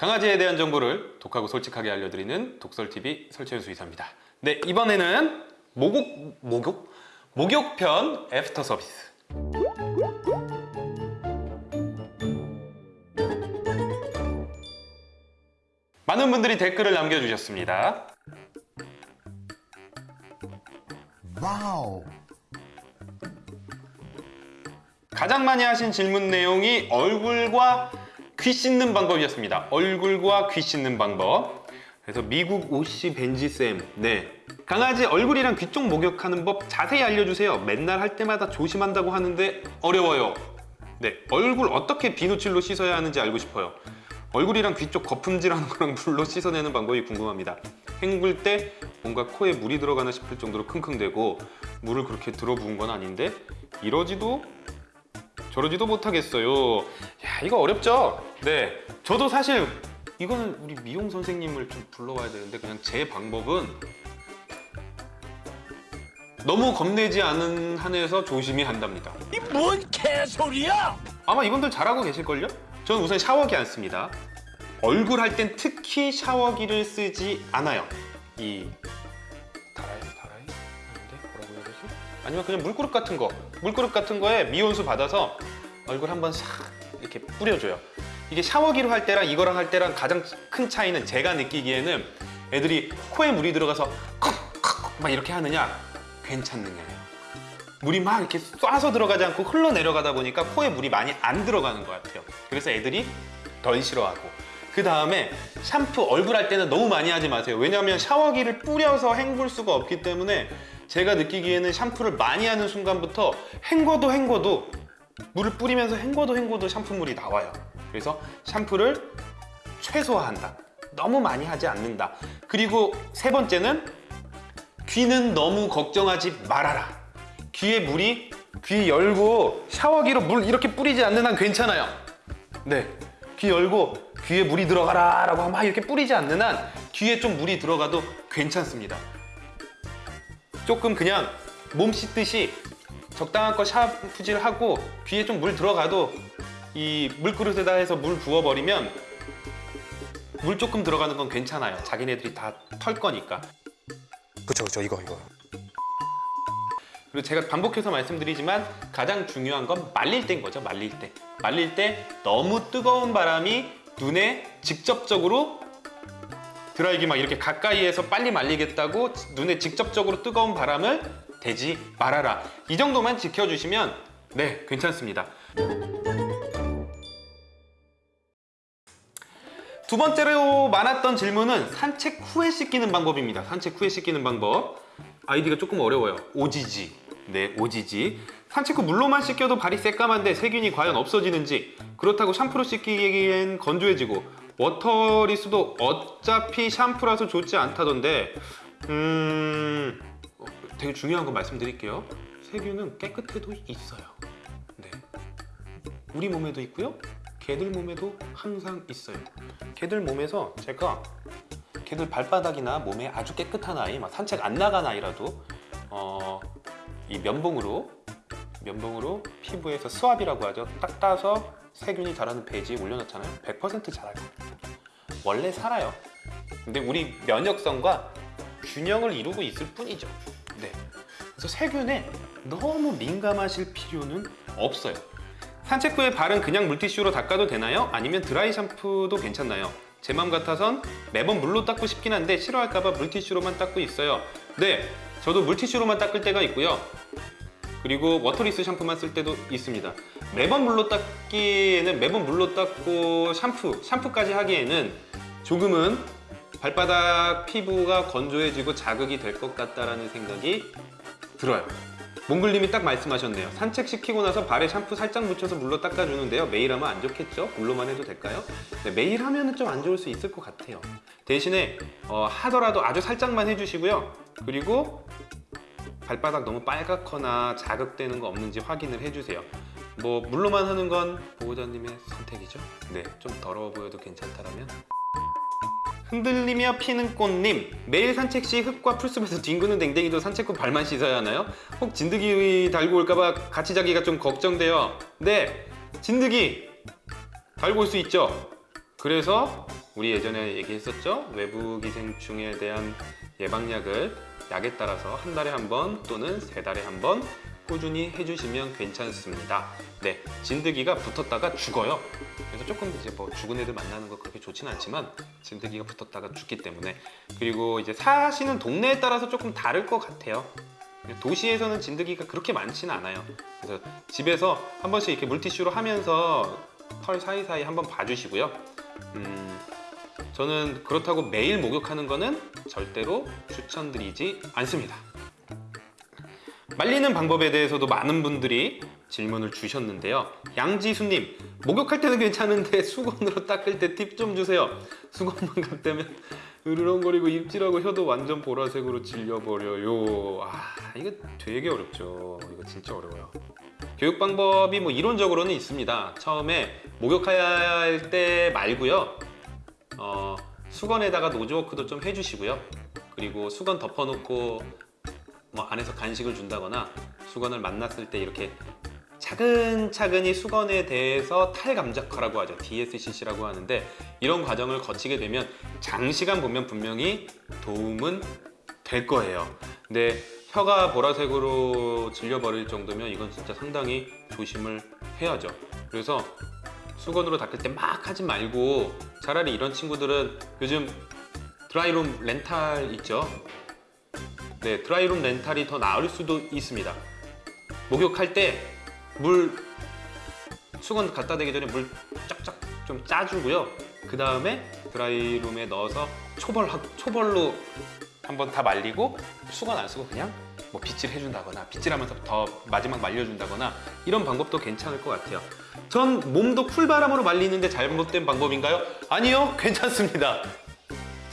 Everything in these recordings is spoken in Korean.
강아지에 대한 정보를 독하고 솔직하게 알려드리는 독설TV 설채현 수의사입니다. 네, 이번에는 목욕, 목욕? 목욕편 애프터 서비스. 많은 분들이 댓글을 남겨주셨습니다. 와우. 가장 많이 하신 질문 내용이 얼굴과 귀 씻는 방법이었습니다. 얼굴과 귀 씻는 방법. 그래서 미국 오씨 벤지쌤, 네. 강아지 얼굴이랑 귀 쪽 목욕하는 법 자세히 알려주세요. 맨날 할 때마다 조심한다고 하는데 어려워요. 네. 얼굴 어떻게 비누칠로 씻어야 하는지 알고 싶어요. 얼굴이랑 귀 쪽 거품질하는 거랑 물로 씻어내는 방법이 궁금합니다. 헹굴 때 뭔가 코에 물이 들어가나 싶을 정도로 킁킁대고 물을 그렇게 들어 부은 건 아닌데 이러지도 저러지도 못하겠어요. 야 이거 어렵죠? 네, 저도 사실 이거는 우리 미용 선생님을 좀 불러와야 되는데 그냥 제 방법은 너무 겁내지 않은 한에서 조심히 한답니다. 이 뭔 개소리야? 아마 이분들 잘하고 계실걸요? 저는 우선 샤워기 안 씁니다. 얼굴 할 땐 특히 샤워기를 쓰지 않아요. 이 아니면 그냥 물그릇 같은 거, 물그릇 같은 거에 미온수 받아서 얼굴 한번 싹 이렇게 뿌려줘요. 이게 샤워기로 할 때랑 이거랑 할 때랑 가장 큰 차이는 제가 느끼기에는 애들이 코에 물이 들어가서 컥컥 막 이렇게 하느냐 괜찮느냐예요. 물이 막 이렇게 쏴서 들어가지 않고 흘러내려가다 보니까 코에 물이 많이 안 들어가는 것 같아요. 그래서 애들이 덜 싫어하고 그 다음에 샴푸 얼굴 할 때는 너무 많이 하지 마세요. 왜냐하면 샤워기를 뿌려서 헹굴 수가 없기 때문에 제가 느끼기에는 샴푸를 많이 하는 순간부터 헹궈도 헹궈도 물을 뿌리면서 헹궈도 헹궈도 샴푸물이 나와요. 그래서 샴푸를 최소화한다. 너무 많이 하지 않는다. 그리고 세 번째는 귀는 너무 걱정하지 말아라. 귀에 물이 귀 열고 샤워기로 물 이렇게 뿌리지 않는 한 괜찮아요. 네. 귀 열고 귀에 물이 들어가라 라고 막 이렇게 뿌리지 않는 한 귀에 좀 물이 들어가도 괜찮습니다. 조금 그냥 몸 씻듯이 적당한 거 샤프질 하고 귀에 좀 물 들어가도 이 물그릇에다 해서 물 부어버리면 물 조금 들어가는 건 괜찮아요. 자기네들이 다 털 거니까. 그쵸 그쵸 이거 이거. 그리고 제가 반복해서 말씀드리지만 가장 중요한 건 말릴 때인 거죠 말릴 때 말릴 때 너무 뜨거운 바람이 눈에 직접적으로 드라이기 막 이렇게 가까이에서 빨리 말리겠다고 눈에 직접적으로 뜨거운 바람을 대지 말아라. 이 정도만 지켜주시면 네 괜찮습니다. 두 번째로 많았던 질문은 산책 후에 씻기는 방법입니다. 산책 후에 씻기는 방법. 아이디가 조금 어려워요. 오지지. 네 오지지. 산책 후 물로만 씻겨도 발이 새까만데 세균이 과연 없어지는지 그렇다고 샴푸로 씻기기엔 건조해지고 워터리스도 어차피 샴푸라서 좋지 않다던데 음... 어, 되게 중요한 거 말씀드릴게요 세균은 깨끗해도 있어요 네. 우리 몸에도 있고요 개들 몸에도 항상 있어요 개들 몸에서 제가 걔들 발바닥이나 몸에 아주 깨끗한 아이, 막 산책 안 나간 아이라도 어, 이 면봉으로 면봉으로 피부에서 스왑이라고 하죠. 딱 따서 세균이 자라는 페이지에 올려놓잖아요. 100% 자랄 겁니다. 원래 살아요. 근데 우리 면역성과 균형을 이루고 있을 뿐이죠. 네. 그래서 세균에 너무 민감하실 필요는 없어요. 산책 후에 발은 그냥 물티슈로 닦아도 되나요? 아니면 드라이 샴푸도 괜찮나요? 제 맘 같아선 매번 물로 닦고 싶긴 한데 싫어할까봐 물티슈로만 닦고 있어요 네 저도 물티슈로만 닦을 때가 있고요 그리고 waterless 샴푸만 쓸 때도 있습니다. 매번 물로 닦기에는 매번 물로 닦고 샴푸, 샴푸까지 하기에는 조금은 발바닥 피부가 건조해지고 자극이 될 것 같다라는 생각이 들어요. 몽글님이 딱 말씀하셨네요. 산책시키고 나서 발에 샴푸 살짝 묻혀서 물로 닦아주는데요. 매일 하면 안 좋겠죠? 물로만 해도 될까요? 네, 매일 하면 좀 안 좋을 수 있을 것 같아요. 대신에 어, 하더라도 아주 살짝만 해주시고요. 그리고 발바닥 너무 빨갛거나 자극되는 거 없는지 확인을 해주세요. 뭐 물로만 하는 건 보호자님의 선택이죠? 네, 좀 더러워 보여도 괜찮다라면. 흔들리며 피는 꽃님 매일 산책 시 흙과 풀숲에서 뒹구는 댕댕이도 산책 후 발만 씻어야 하나요? 혹 진드기 달고 올까봐 같이 자기가 좀 걱정돼요. 네 진드기 달고 올 수 있죠? 그래서 우리 예전에 얘기했었죠? 외부 기생충에 대한 예방약을 약에 따라서 한 달에 한 번 또는 세 달에 한 번 꾸준히 해주시면 괜찮습니다. 네, 진드기가 붙었다가 죽어요. 그래서 조금 이제 뭐 죽은 애들 만나는 거 그렇게 좋진 않지만 진드기가 붙었다가 죽기 때문에 그리고 이제 사시는 동네에 따라서 조금 다를 것 같아요. 도시에서는 진드기가 그렇게 많지는 않아요. 그래서 집에서 한 번씩 이렇게 물티슈로 하면서 털 사이사이 한번 봐주시고요. 음, 저는 그렇다고 매일 목욕하는 거는 절대로 추천드리지 않습니다. 말리는 방법에 대해서도 많은 분들이 질문을 주셨는데요. 양지수님, 목욕할 때는 괜찮은데 수건으로 닦을 때 팁 좀 주세요. 수건만 갖다면 으르렁거리고 입질하고 혀도 완전 보라색으로 질려버려요. 아, 이거 되게 어렵죠. 이거 진짜 어려워요. 교육 방법이 뭐 이론적으로는 있습니다. 처음에 목욕할 때 말고요. 어, 수건에다가 노즈워크도 좀 해주시고요. 그리고 수건 덮어놓고 뭐 안에서 간식을 준다거나 수건을 만났을 때 이렇게 차근차근히 수건에 대해서 탈감작화라고 하죠. DSCC라고 하는데 이런 과정을 거치게 되면 장시간 보면 분명히 도움은 될 거예요. 근데 혀가 보라색으로 질려버릴 정도면 이건 진짜 상당히 조심을 해야죠. 그래서 수건으로 닦을 때 막 하지 말고 차라리 이런 친구들은 요즘 드라이룸 렌탈 있죠? 네, 드라이룸 렌탈이 더 나을 수도 있습니다. 목욕할 때 물 수건 갖다 대기 전에 물 쫙쫙 좀 짜주고요. 그 다음에 드라이룸에 넣어서 초벌 초벌로 한번 다 말리고 수건 안 쓰고 그냥 뭐 빗질 해준다거나 빗질하면서 더 마지막 말려준다거나 이런 방법도 괜찮을 것 같아요. 전 몸도 쿨바람으로 말리는데 잘못된 방법인가요? 아니요, 괜찮습니다.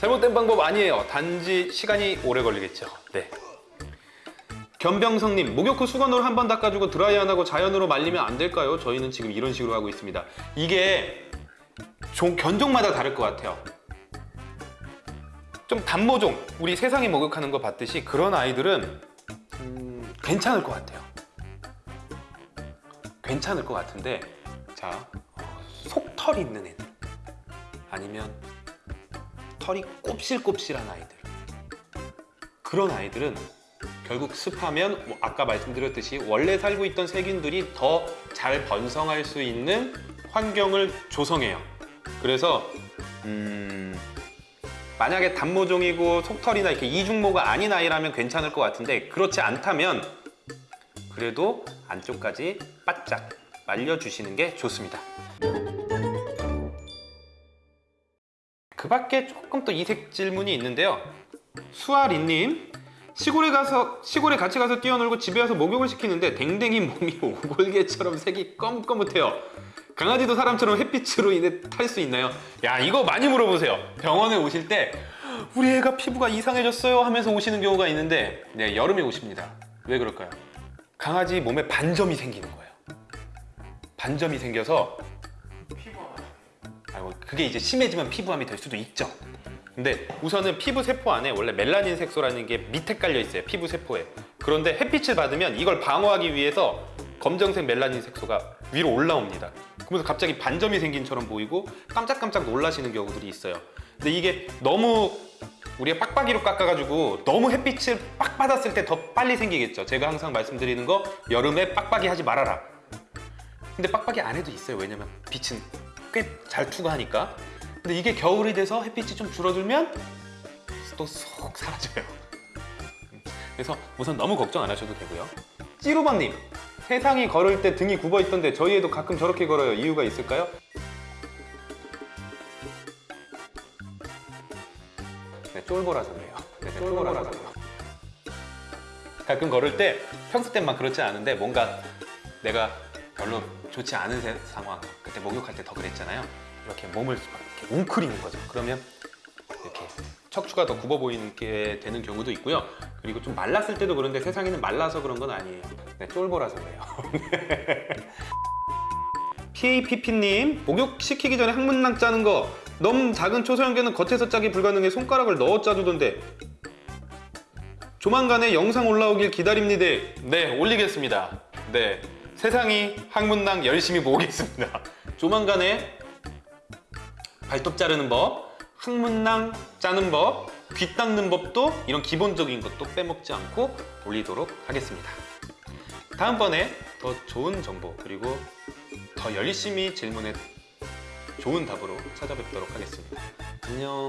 잘못된 방법 아니에요. 단지 시간이 오래 걸리겠죠. 네. 견병성님, 목욕 후 수건으로 한 번 닦아주고 드라이 안 하고 자연으로 말리면 안 될까요? 저희는 지금 이런 식으로 하고 있습니다. 이게 종, 견종마다 다를 것 같아요. 좀 단모종, 우리 세상에 목욕하는 거 봤듯이 그런 아이들은 음, 괜찮을 것 같아요. 괜찮을 것 같은데, 자, 어, 속털 있는 애들, 아니면 털이 곱실곱실한 아이들, 그런 아이들은 결국 습하면 뭐 아까 말씀드렸듯이 원래 살고 있던 세균들이 더 잘 번성할 수 있는 환경을 조성해요. 그래서 음, 만약에 단모종이고 속털이나 이렇게 이중모가 아닌 아이라면 괜찮을 것 같은데 그렇지 않다면 그래도 안쪽까지 바짝 말려주시는 게 좋습니다. 그 밖에 조금 또 이색 질문이 있는데요. 수아리님 시골에 가서 시골에 같이 가서 뛰어놀고 집에 와서 목욕을 시키는데 댕댕이 몸이 오골개처럼 색이 검검해요. 강아지도 사람처럼 햇빛으로 인해 탈 수 있나요? 야 이거 많이 물어보세요. 병원에 오실 때 우리 애가 피부가 이상해졌어요 하면서 오시는 경우가 있는데 네 여름에 오십니다. 왜 그럴까요? 강아지 몸에 반점이 생기는 거예요. 반점이 생겨서 아이고 그게 이제 심해지면 피부암이 될 수도 있죠. 근데 우선은 피부 세포 안에 원래 멜라닌 색소라는 게 밑에 깔려 있어요. 피부 세포에. 그런데 햇빛을 받으면 이걸 방어하기 위해서 검정색 멜라닌 색소가 위로 올라옵니다. 그러면서 갑자기 반점이 생긴처럼 보이고 깜짝깜짝 놀라시는 경우들이 있어요. 근데 이게 너무 우리가 빡빡이로 깎아가지고 너무 햇빛을 빡 받았을 때 더 빨리 생기겠죠. 제가 항상 말씀드리는 거 여름에 빡빡이 하지 말아라. 근데 빡빡이 안 해도 있어요. 왜냐면 빛은 꽤 잘 투과하니까. 근데 이게 겨울이 돼서 햇빛이 좀 줄어들면 또 쏙 사라져요. 그래서 우선 너무 걱정 안 하셔도 되고요. 찌루버님, 세상이 걸을 때 등이 굽어 있던데 저희 애도 가끔 저렇게 걸어요. 이유가 있을까요? 네, 쫄보라서 그래요. 네, 네, 쫄보라서 그래요. 가끔 걸을 때 평소 땐막 그렇지 않은데 뭔가 내가 별로 좋지 않은 세- 상황 그때 목욕할 때 더 그랬잖아요 이렇게 몸을 막 이렇게 웅크리는 거죠 그러면 이렇게 척추가 더 굽어 보이게 되는 경우도 있고요 그리고 좀 말랐을 때도 그런데 세상에는 말라서 그런 건 아니에요 네, 쫄보라서 그래요 PAPP님 목욕 시키기 전에 항문낭 짜는 거 너무 작은 초소형견은 겉에서 짜기 불가능해 손가락을 넣어 짜주던데 조만간에 영상 올라오길 기다립니다. 네, 올리겠습니다. 네, 세상이 항문낭 열심히 모으겠습니다. 조만간에 발톱 자르는 법, 항문낭 짜는 법, 귀 닦는 법도 이런 기본적인 것도 빼먹지 않고 올리도록 하겠습니다. 다음번에 더 좋은 정보 그리고 더 열심히 질문에 좋은 답으로 찾아뵙도록 하겠습니다. 안녕.